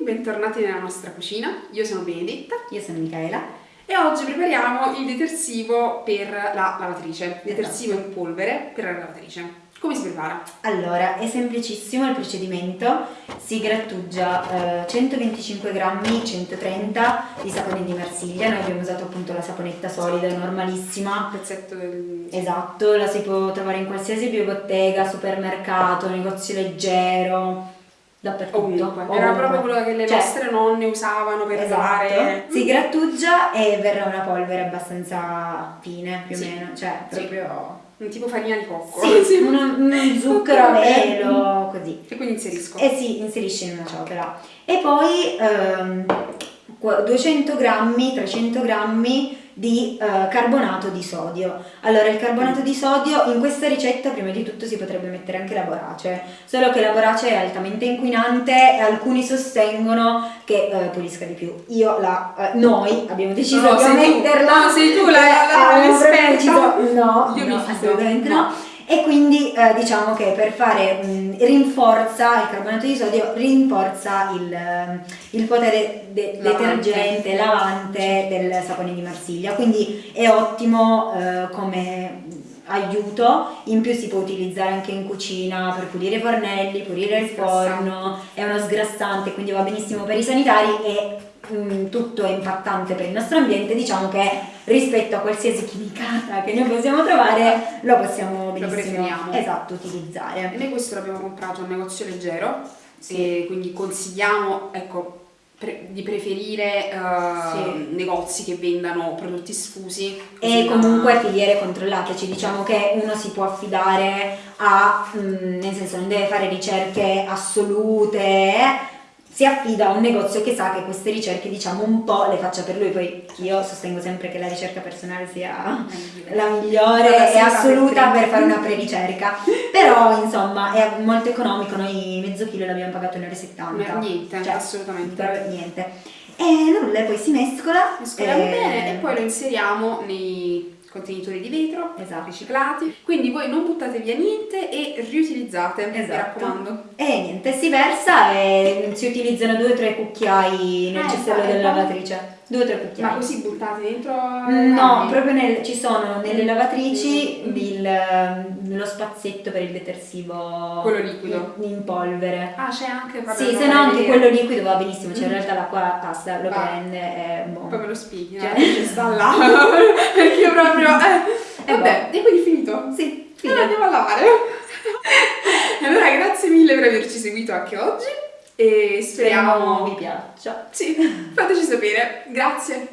bentornati nella nostra cucina. Io sono Benedetta Io sono Michaela. e oggi prepariamo il detersivo per la lavatrice, detersivo in polvere per la lavatrice. Come si prepara? Allora, è semplicissimo il procedimento, si grattugia eh, 125 grammi, 130 di sapone di Marsiglia, noi abbiamo usato appunto la saponetta solida, normalissima. Un pezzetto del... Esatto, la si può trovare in qualsiasi biobottega, supermercato, negozio leggero, dappertutto. Ovunque. Era proprio quello che le Cioè, nostre nonne usavano per Esatto, fare. si grattugia e verrà una polvere abbastanza fine più o Sì. meno, cioè Sì. proprio... Un tipo farina di cocco. Sì, uno, uno zucchero a velo, così. E quindi inserisco. E si inserisce in una ciotola. E poi ehm, 200 grammi, 300 grammi di eh, carbonato di sodio. Allora, il carbonato di sodio in questa ricetta prima di tutto si potrebbe mettere anche la borace, solo che la borace è altamente inquinante e alcuni sostengono che eh, pulisca di più. Io la, eh, noi abbiamo deciso No, di sei tu. metterla. No, sei tu la- la- Eh, abbiamo proprio l'esperta. deciso- no, Io no, mi fido. assolutamente No. no. E quindi eh, diciamo che per fare mh, rinforza il carbonato di sodio, rinforza il, ehm, il potere de- Lavante. detergente, lavante del sapone di Marsiglia. Quindi è ottimo eh, come aiuto, in più si può utilizzare anche in cucina per pulire i fornelli, pulire il forno, è uno sgrassante, quindi va benissimo per i sanitari e mm, tutto è impattante per il nostro ambiente, diciamo che rispetto a qualsiasi chimicata che noi possiamo trovare lo possiamo benissimo preferiamo. esatto, E utilizzare. noi questo l'abbiamo comprato al negozio leggero e quindi consigliamo ecco, pre- di preferire eh, Sì. negozi che vendano prodotti sfusi E comunque filiere controllate, ci diciamo che uno si può affidare a, mm, nel senso non deve fare ricerche assolute, eh, si affida a un negozio che sa che queste ricerche diciamo un po' le faccia per lui, poi io sostengo sempre che la ricerca personale sia la migliore e assoluta per fare una pre-ricerca, però insomma è molto economico, noi mezzo chilo l'abbiamo pagato 1,70 No, niente, Cioè, assolutamente. niente. E nulla, poi si mescola. Mescoliamo e- bene e poi lo inseriamo nei contenitori di vetro Esatto. riciclati. Quindi voi non buttate via niente e riutilizzate, mi Esatto. raccomando. E niente, si versa e si utilizzano due o tre cucciai nel Eh, cestello dai, della lavatrice. Due o tre cucchiai. Ma così buttate dentro No, proprio nel- ci sono nelle lavatrici Mm. il- lo spazzetto per il detersivo Quello liquido. in, in polvere. Ah, c'è anche Sì, se no anche quello liquido va benissimo, cioè in Mm. realtà l'acqua passa, lo Va. prende e boh. Poi me lo spieghi, no? Cioè- Ci sta là. Perché io proprio... Eh. E Vabbè, e quindi finito? Sì, Allora andiamo a lavare. Allora grazie mille per averci seguito anche oggi e speriamo speriamo... vi piaccia. Sì, fateci sapere. Grazie.